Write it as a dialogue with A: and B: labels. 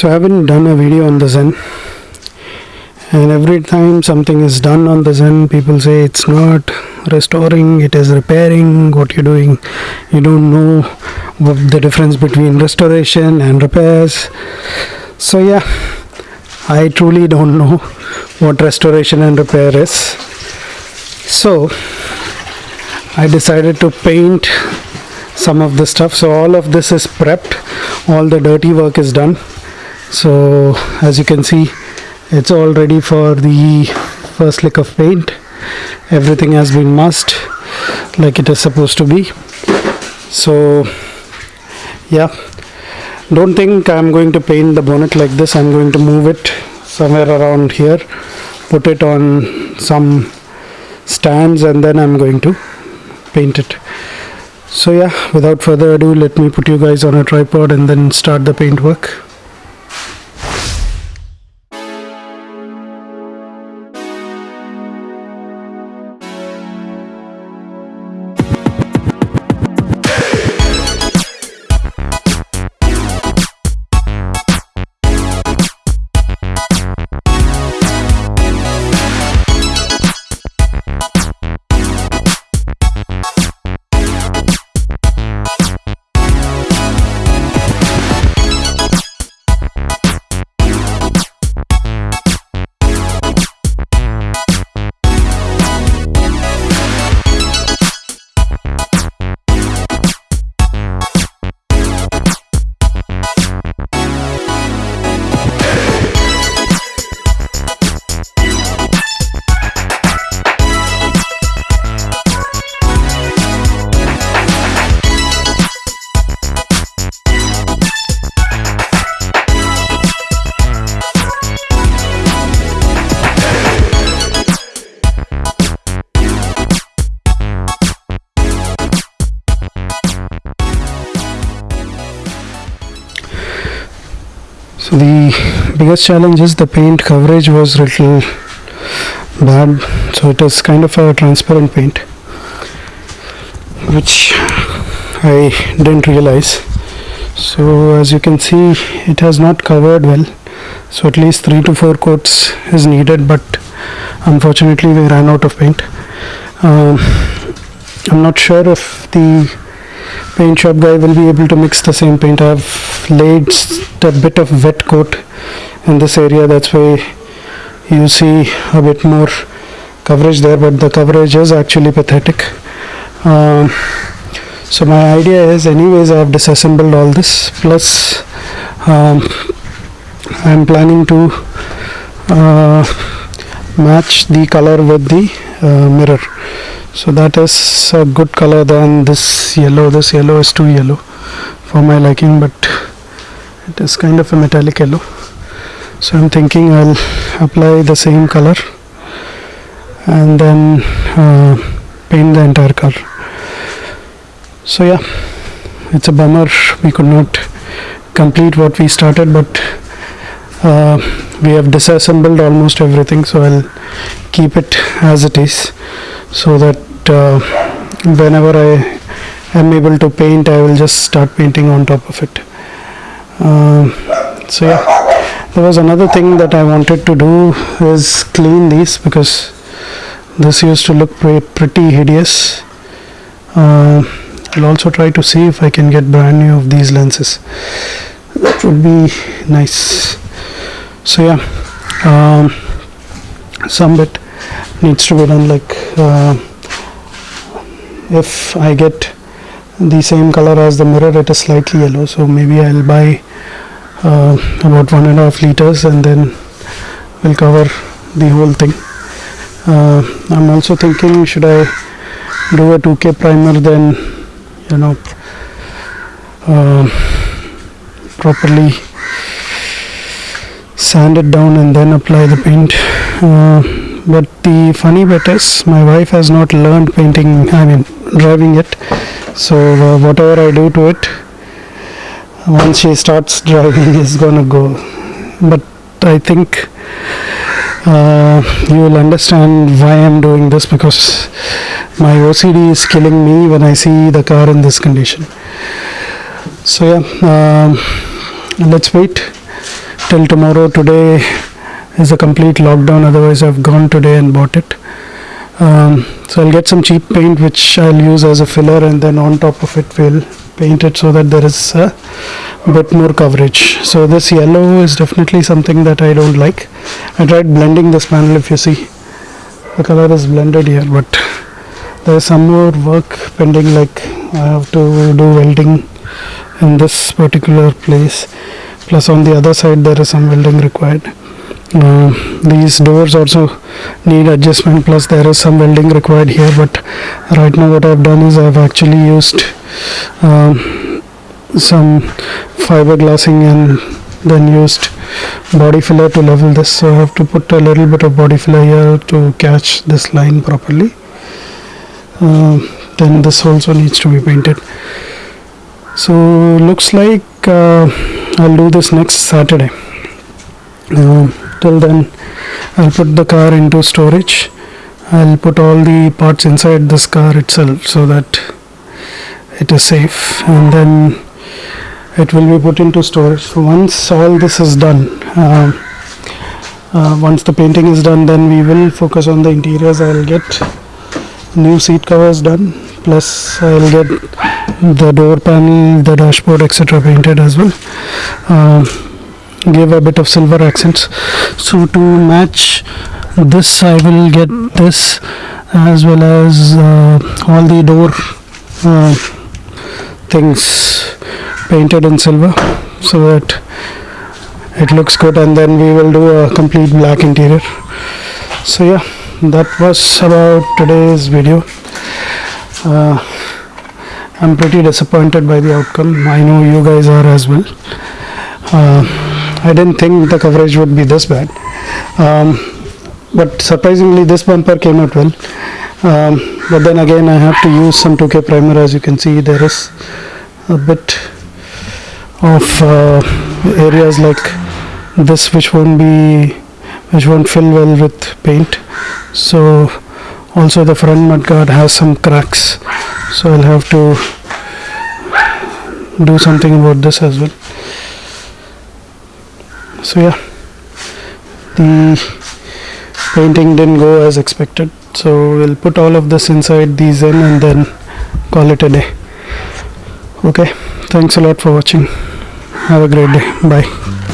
A: so I haven't done a video on the Zen. And every time something is done on the Zen people say it's not restoring it is repairing. What you're doing you don't know what the difference between restoration and repairs. So yeah I truly don't know what restoration and repair is. So I decided to paint some of the stuff. So all of this is prepped all the dirty work is done so as you can see it's all ready for the first lick of paint. Everything has been masked like it is supposed to be. So yeah. Don't think I'm going to paint the bonnet like this. I'm going to move it somewhere around here put it on some stands and then I'm going to paint it. So yeah without further ado let me put you guys on a tripod and then start the paint work so the biggest challenge is the paint coverage was little bad so it is kind of a transparent paint which I didn't realize. So as you can see it has not covered well. So at least three to four coats is needed but unfortunately we ran out of paint. Um, I'm not sure if the paint shop guy will be able to mix the same paint I've laid a bit of wet coat in this area. That's why you see a bit more coverage there but the coverage is actually pathetic. Um, so my idea is anyways I have disassembled all this plus um, I'm planning to uh, match the color with the uh, mirror. So that is a good color than this yellow. This yellow is too yellow for my liking but it is kind of a metallic yellow. So I'm thinking I'll apply the same color and then uh, paint the entire car so yeah it's a bummer we could not complete what we started but uh, we have disassembled almost everything so I'll keep it as it is so that uh, whenever I am able to paint I will just start painting on top of it. Uh, so yeah. There was another thing that I wanted to do is clean these because this used to look pre pretty hideous. Uh, I'll also try to see if I can get brand new of these lenses. That would be nice so yeah um, some bit needs to be done like uh, if I get the same color as the mirror it is slightly yellow. So maybe I'll buy uh, about one and a half liters and then we'll cover the whole thing. Uh, I'm also thinking should I do a 2k primer then you know uh, properly sand it down and then apply the paint. Uh, but the funny bit is my wife has not learned painting I mean driving it so uh, whatever I do to it once she starts driving is gonna go. But I think uh, you will understand why I'm doing this because my OCD is killing me when I see the car in this condition. So yeah um, let's wait till tomorrow. Today is a complete lockdown otherwise i've gone today and bought it. Um, so i'll get some cheap paint which i'll use as a filler and then on top of it we'll paint it so that there is a bit more coverage. So this yellow is definitely something that i don't like. I tried blending this panel if you see. The color is blended here but there is some more work pending like i have to do welding in this particular place plus on the other side there is some welding required. Uh, these doors also need adjustment plus there is some welding required here but right now what I've done is I've actually used um, some fiberglassing and then used body filler to level this. So I have to put a little bit of body filler here to catch this line properly. Uh, then this also needs to be painted. So looks like uh, I'll do this next Saturday. Uh, till then I'll put the car into storage. I'll put all the parts inside this car itself so that it is safe. And then it will be put into storage. So once all this is done uh, uh, once the painting is done then we will focus on the interiors. I'll get new seat covers done plus I'll get the door panel the dashboard etc painted as well. Uh, give a bit of silver accents. So to match this I will get this as well as uh, all the door uh, things painted in silver so that it looks good and then we will do a complete black interior. So yeah that was about today's video uh, I'm pretty disappointed by the outcome. I know you guys are as well. Uh, I didn't think the coverage would be this bad. Um, but surprisingly this bumper came out well. Um, but then again I have to use some 2k primer. As you can see there is a bit of uh, areas like this which won't be which won't fill well with paint. So also the front mudguard has some cracks so I'll have to do something about this as well. So yeah. The painting didn't go as expected so we'll put all of this inside the Zen and then call it a day. Okay. Thanks a lot for watching. Have a great day. Bye